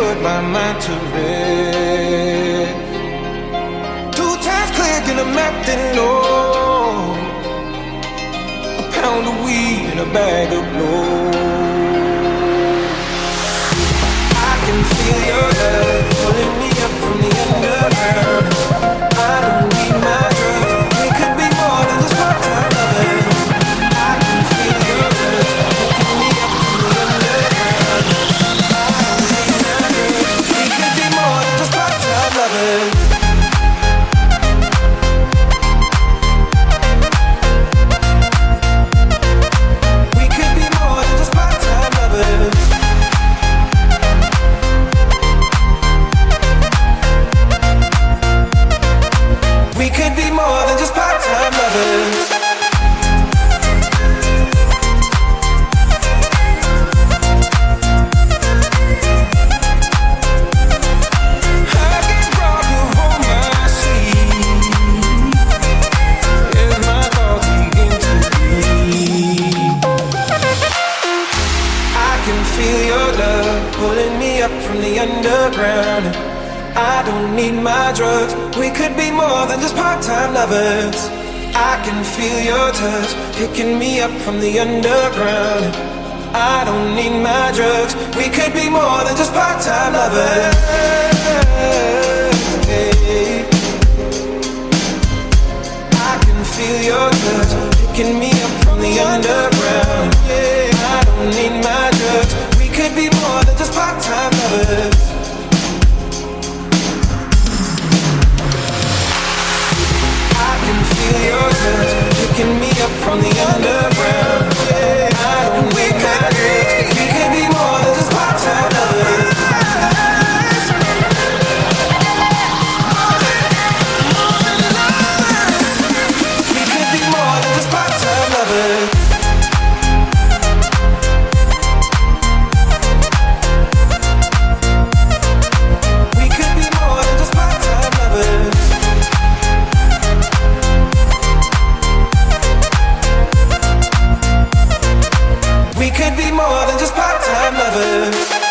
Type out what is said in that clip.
put my mind to rest. Two times click and I'm acting low. A pound of weed and a bag of blow. Pulling me up from the underground. I don't need my drugs. We could be more than just part-time lovers. I can feel your touch picking me up from the underground. I don't need my drugs. We could be more than just part-time lovers. I can feel your touch picking me up from the underground. From the underground. We could be more than just part-time lovers.